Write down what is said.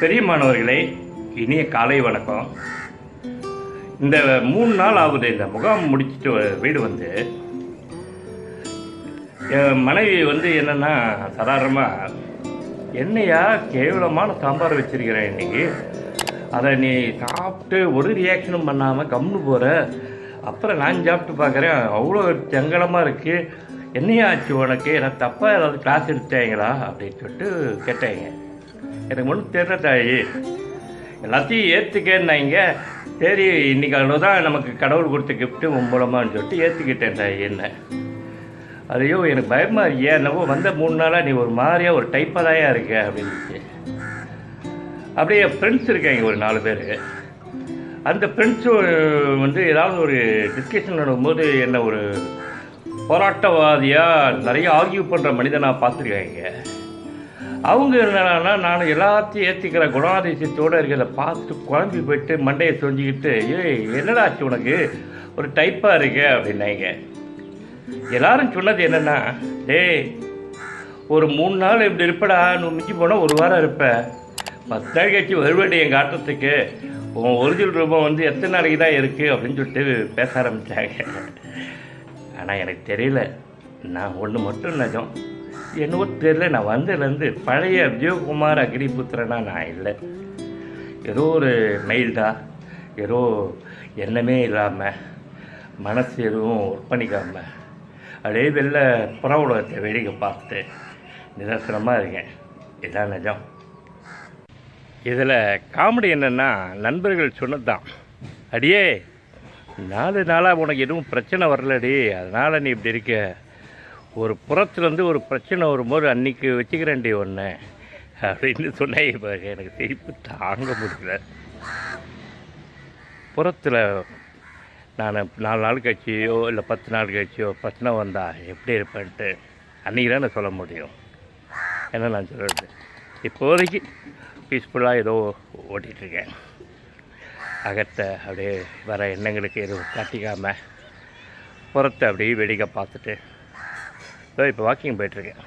பெரிய மாணவர்களே இனிய காலை வணக்கம். இந்த மூணு நாள் ஆகுது இந்த முகாம் முடிச்சுட்டு வீடு வந்து. என் மனைவி வந்து என்னென்னா சாதாரணமாக என்னையா கேவலமான சாம்பார் வச்சிருக்கிறேன் இன்னைக்கு? அதை நீ சாப்பிட்டு ஒரு ரியாக்ஷனும் பண்ணாமல் கம்னு போகிற அப்புறம் நான் சாப்பிட்டு பார்க்குறேன் அவ்வளோ செங்கலமாக இருக்குது என்னையா ஆச்சு உனக்கு? எனக்கு தப்பாக ஏதாவது கிளாஸ் எடுத்தாங்களா அப்படின்னு சொல்லிட்டு கேட்டாங்க. எனக்கு ஒன்றும் தெரியல தாயி. எல்லாத்தையும் ஏற்றுக்கேன்னாங்க சரி இன்னைக்கு அவ்வளோதான் நமக்கு கடவுள் கொடுத்த கிஃப்ட்டு உன் சொல்லிட்டு ஏற்றுக்கிட்டேன் தாயி என்ன. அதையோ எனக்கு பயமாக இருக்கியா என்னவோ வந்த மூணு நாளாக நீ ஒரு மாதிரியாக ஒரு டைப்பாக தாயா இருக்க அப்படின்னு. அப்படியே ஃப்ரெண்ட்ஸ் இருக்காங்க ஒரு நாலு பேர். அந்த ஃப்ரெண்ட்ஸும் வந்து ஏதாவது ஒரு டிஸ்கஷன் நடக்கும்போது என்ன ஒரு போராட்டவாதியாக நிறைய ஆர்கியூ பண்ணுற மனிதனாக பார்த்துருக்காங்க. அவங்க என்னன்னா நான் எல்லாத்தையும் ஏற்றிக்கிற குணாதிசயத்தோடு இருக்கிறத பார்த்துட்டு குழம்பி போயிட்டு மண்டையை சொஞ்சிக்கிட்டு ஏய் என்னடா ஆச்சு உனக்கு? ஒரு டைப்பாக இருக்க அப்படின்னாங்க. எல்லாரும் சொன்னது என்னென்னா டேய் ஒரு மூணு நாள் இப்படி இருப்படா நீ மிஞ்சி போனால் ஒரு வாரம் இருப்ப. பத்து நாள் கழிச்சு வருவேண்டி எங்கள் ஆட்டத்துக்கு உன் ஒரிஜினல் ரூபம் வந்து எத்தனை நாளைக்கு தான் இருக்குது அப்படின்னு சொல்லிட்டு பேச ஆரம்பித்தாங்க ஆனால் எனக்கு தெரியல. நான் ஒன்று மட்டும் நிஜம். என்னவோ தெரில நான் வந்ததுலேருந்து பழைய விஜயகுமார் அக்னிபுத்திரனா நான் இல்லை. ஏதோ ஒரு மைல்டா ஏதோ எண்ணமே இல்லாமல் மனசு எதுவும் ஒர்க் பண்ணிக்காமல் அப்படியே வெளில புற உலகத்தை வேடிக்கை பார்த்துட்டு நிதர்சனமாக இருக்கேன். இதான் நிஜம். இதில் காமெடி என்னென்னா நண்பர்கள் சொன்னது தான் அடியே நாலு நாளாக உனக்கு எதுவும் பிரச்சனை வரலடி அதனால் நீ இப்படி இருக்க. ஒரு புறத்துலேருந்து ஒரு பிரச்சனை வரும்போது அன்னைக்கு வச்சுக்கிறேன்டி ஒன்று அப்படின்னு சொன்னேன் இப்போ எனக்கு சிரிப்பு தாங்க முடியல. புறத்தில் நான் நாலு நாள் கழிச்சியோ இல்லை பத்து நாள் கழிச்சியோ பிரச்சனை வந்தால் எப்படி இருப்பேன்ட்டு அன்றைக்கி தான் நான் சொல்ல முடியும். என்ன நான் சொல்கிறது இப்போதைக்கு பீஸ்ஃபுல்லாக ஏதோ ஓட்டிகிட்ருக்கேன் அகத்தை அப்படியே வர எண்ணங்களுக்கு எதுவும் காட்டிக்காமல் புறத்தை அப்படியே வெடிக்க பார்த்துட்டு இதோ இப்போ வாக்கிங் போயிட்டுருக்கேன்.